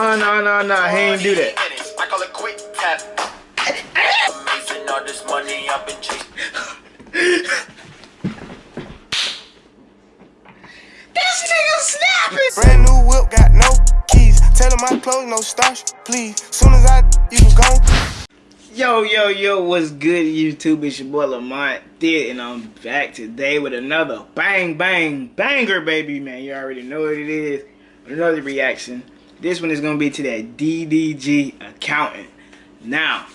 No, no, no, no, he ain't do that. I call it quick tap. Amazing all this money I've been chasing. This nigga snapping. Brand new whip, got no keys. Tell him my clothes, no starch, please. Soon as I, you can go. Yo, yo, yo, what's good, YouTube? It's your boy Lamont Did, and I'm back today with another bang, bang, banger, baby, man. You already know what it is. Another reaction. This one is going to be to that DDG accountant. Now,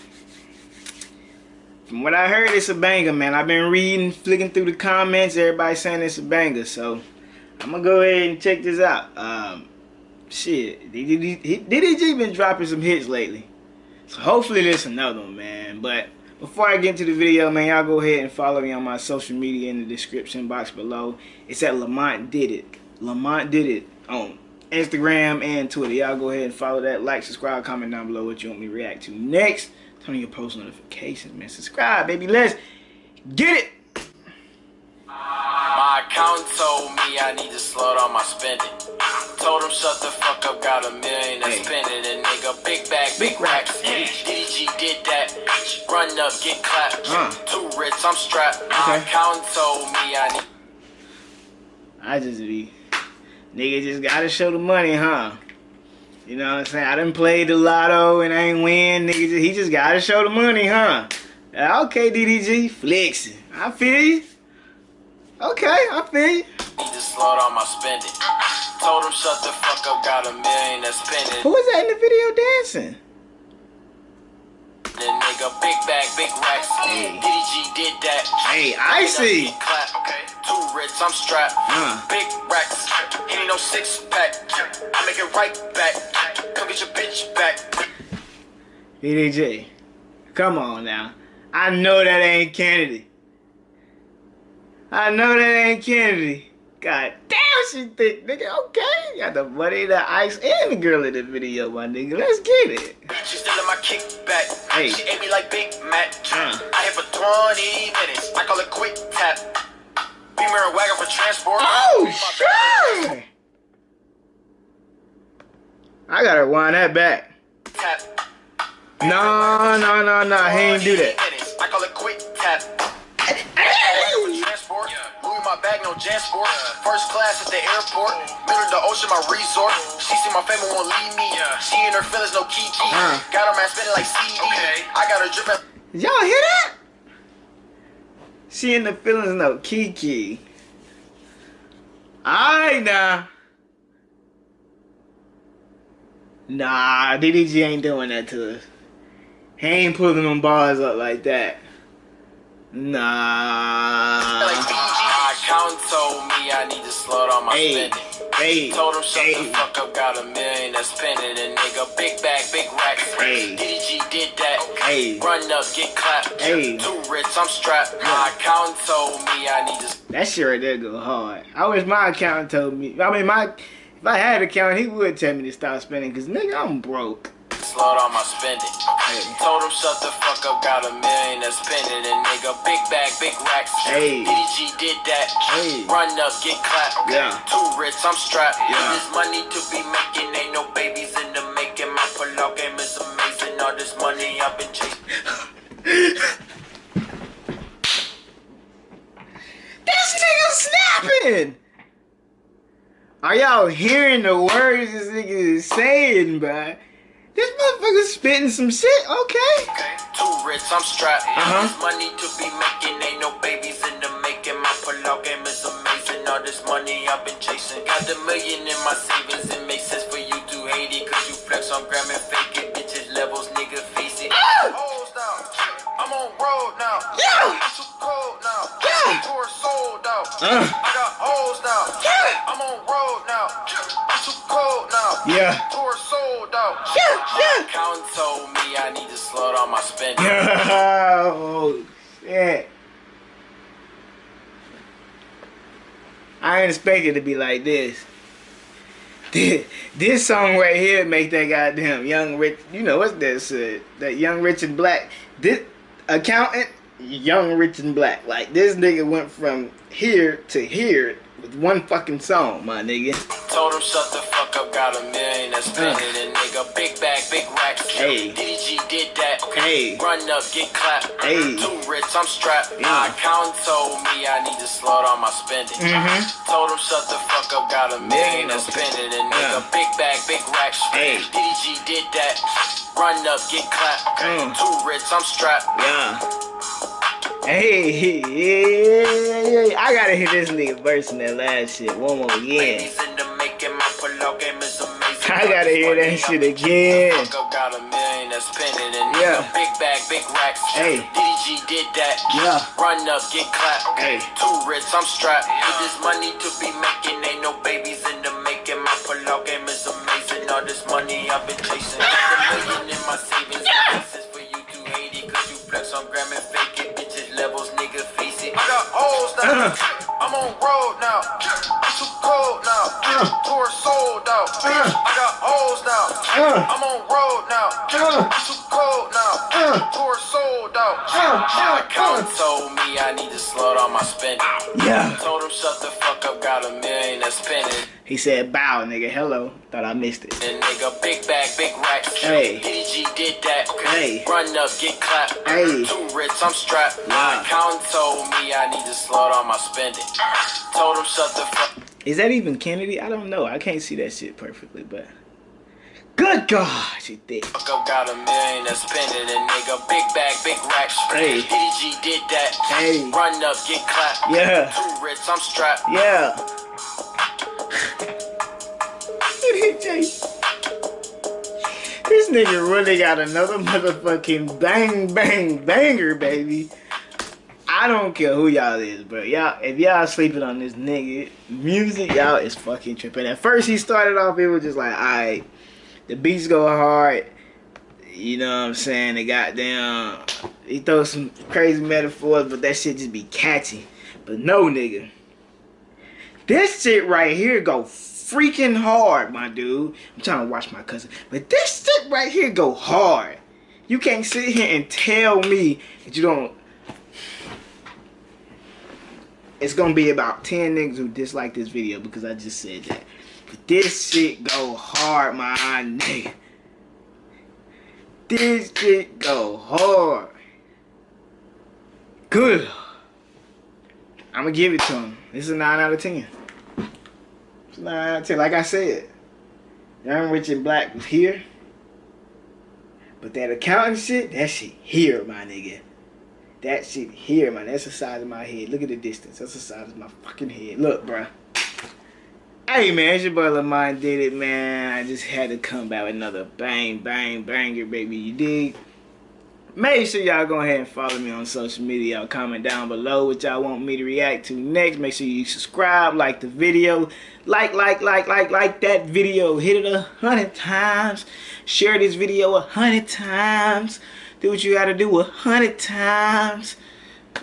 from what I heard, it's a banger, man. I've been reading, flicking through the comments. Everybody saying it's a banger, so I'm going to go ahead and check this out. Um, shit, DDG, DDG been dropping some hits lately. So hopefully there's another one, man. But before I get into the video, man, y'all go ahead and follow me on my social media in the description box below. It's at Lamont Did It. Lamont Did It on Instagram and Twitter. Y'all go ahead and follow that. Like, subscribe, comment down below what you want me to react to next. Turn on your post notifications, man. Subscribe, baby. Let's get it. My accountant told me I need to slow down my spending. Told him shut the fuck up, got a million to Hey. spend it. And nigga, big bag, big Big racks. DDG did that. Run up, get clapped. Uh. Too rich, I'm strapped. My accountant told me I need. I just be, nigga just gotta show the money, huh? You know what I'm saying? I done played the lotto and I ain't win. Nigga, just, he just gotta show the money, huh? Uh, Okay, DDG, flexing. I feel you. Okay, I feel you. Need to slow down my spending. Told him shut the fuck up, got a million to spend it. Who that in the video dancing? Then nigga, big bag, big racks. Hey. DDG did that. Hey, I see. Clap. Okay. Too rich, I'm strapped. Uh. Big racks. He ain't no six pack. I make it right back. Come get your bitch back. DDG, come on now. I know that ain't Kennedy. I know that ain't Kennedy. God damn, she thick, nigga. Okay, got the money, the ice, and the girl in the video, my nigga. Let's get it. Still in my kickback. Hey. She ate me like Big Mac. Uh. I hit for 20 minutes. I call it quick tap. Beamer and wagon for transport. Oh, sure. I gotta wind that back. Tap. No, no, no, no. He ain't do that. minutes. I call it quick tap. Wagon for transport. Louis my bag, no First class at the airport. Middle of the ocean, my resort. She see my family won't leave me. She in her feelings, no kiki. Uh. Got her man spinning like CD. I got her dripping. Y'all hear that? She in the feelings no Kiki. I now. Nah, DDG ain't doing that to us. He ain't pulling them bars up like that. Nah. Like BG. My accountant told me I need to slow down my Hey, spending. hey, Told him shut hey. the fuck up, got a million to spend it. And nigga, big bag, big racks. Hey. DDG did that. Hey. Run up, get clapped. Hey. Too rich, I'm strapped. My accountant told me I need to. That shit right there go hard. I wish my accountant told me. I mean, my if I had an accountant, he would tell me to stop spending. Cause nigga, I'm broke. Slow down my spending. Told him shut the fuck up, got a million to spend it. And nigga, big bag, big racks. Hey. DDG did that. Hey. Run up, get clapped. Yeah. Too rich, I'm strapped. Yeah. This money to be making, ain't no babies in the making. My pull-out game is amazing. All this money I've been chasing. This nigga snapping! Are y'all hearing the words this nigga is saying, bruh? This motherfucker spitting some shit, okay? Too rich, I'm strapped. Uh-huh. Money to be making, ain't no babies in the making. My pull-out game is amazing. All this money I've been chasing. Got the million in my savings. It makes sense for you to hate it. Cause you flex on gram and fake it. Bitches levels, nigga, face it. Now. I'm on road now. Yeah. It's too cold now. Yeah. Tour sold out. Uh. My spending. oh, shit. I ain't expect it to be like this. This, this song right here make that goddamn young rich, you know what's this, that young rich and black. This accountant, young rich and black. Like this nigga went from here to here with one fucking song, my nigga. Told him shut the fuck up, got a million that's spending it, nigga. Big bag, big racks. Hey. DDG did that. Hey. Run up, get clapped. Hey. Too rich, I'm strapped. Yeah. My accountant told me I need to slow down my spending. Mhm. Told him shut the fuck up, got a million that's spending it, nigga. Yeah. Big bag, big racks. Hey. DDG did that. Run up, get clapped. Mm. Too rich, I'm strapped. Yeah. Hey, hey, hey, I gotta hear this nigga verse in that last shit one more again. I gotta hear that shit again. Fuck up, got a million that's spending and Yeah. big bag, big racks. Hey. DDG did that. Yeah. Run up, get clapped. Hey. Too rich, I'm strapped. With this money to be making, ain't no babies in the making. My pull-out game is amazing. All this money I've been chasing. Got a million in my savings. This is for you to hate it, cause you flex on gram and fake it. Bitches levels, nigga, face it. I got hoes now. I'm on road now. I'm too cold now. Tour sold out. Uh. I got hoes now. Uh. I'm on road now. Uh. I'm told me I need to slow down my spending. Yeah. Told him shut the fuck up, got a million that's spending. He said, bow, nigga. Hello. Thought I missed it. And nigga, big bag, big racks. Hey. DDG did that. Hey. Run up, get clapped. Hey. Too rich, I'm strapped. Yeah. My accountant told me I need to slow down my spending. Told him shut the fuck Is that even Kennedy? I don't know. I can't see that shit perfectly, but. Good God, she thick. Fuck up, got a million that's spending and nigga, big bag, big racks. Hey. DDG did that. Hey. Run up, get clapped. Yeah. Too rich, I'm strapped. Yeah. this nigga really got another motherfucking bang bang banger, baby. I don't care who y'all is, bro. Y'all, if y'all sleeping on this nigga music, y'all is fucking tripping. At first, he started off, it was just like, alright, the beats go hard. You know what I'm saying? The goddamn, he throws some crazy metaphors, but that shit just be catchy. But no, nigga. This shit right here go freaking hard, my dude. I'm trying to watch my cousin. But this shit right here go hard. You can't sit here and tell me that you don't. It's gonna be about 10 niggas who dislike this video because I just said that. This shit go hard, my nigga. This shit go hard. Good. I'm gonna give it to him. This is a 9 out of 10. It's a 9 out of 10. Like I said, Young Rich and Black was here. But that accounting shit, that shit here, my nigga. That shit here, man. That's the size of my head. Look at the distance. That's the size of my fucking head. Look, bruh. Hey, man. It's your boy Lamont did it, man. I just had to come back with another bang, bang, banger, baby. You dig? Make sure y'all go ahead and follow me on social media. Y'all comment down below what y'all want me to react to next. Make sure you subscribe, like the video. Like, like, like, like, like that video. Hit it a hundred times. Share this video a hundred times. Do what you gotta do a hundred times.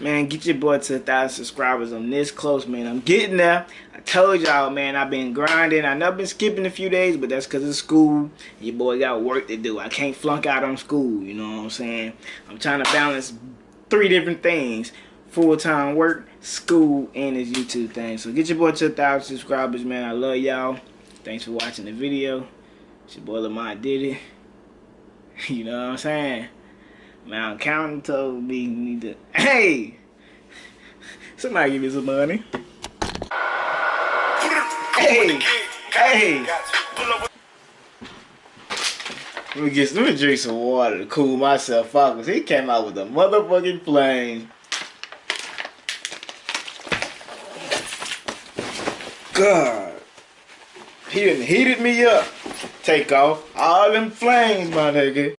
Man, get your boy to a thousand subscribers. I'm this close, man. I'm getting there. Told y'all, man, I've been grinding. I know I've been skipping a few days, but that's because of school. Your boy got work to do. I can't flunk out on school, you know what I'm saying? I'm trying to balance three different things. Full-time work, school, and this YouTube thing. So get your boy to a thousand subscribers, man. I love y'all. Thanks for watching the video. It's your boy Lamont did it. You know what I'm saying? My accountant told me need to. Hey! Somebody give me some money. Hey! Hey! Let me get let me drink some water to cool myself off because he came out with a motherfucking flame. God. He done heated me up. Take off all them flames, my nigga.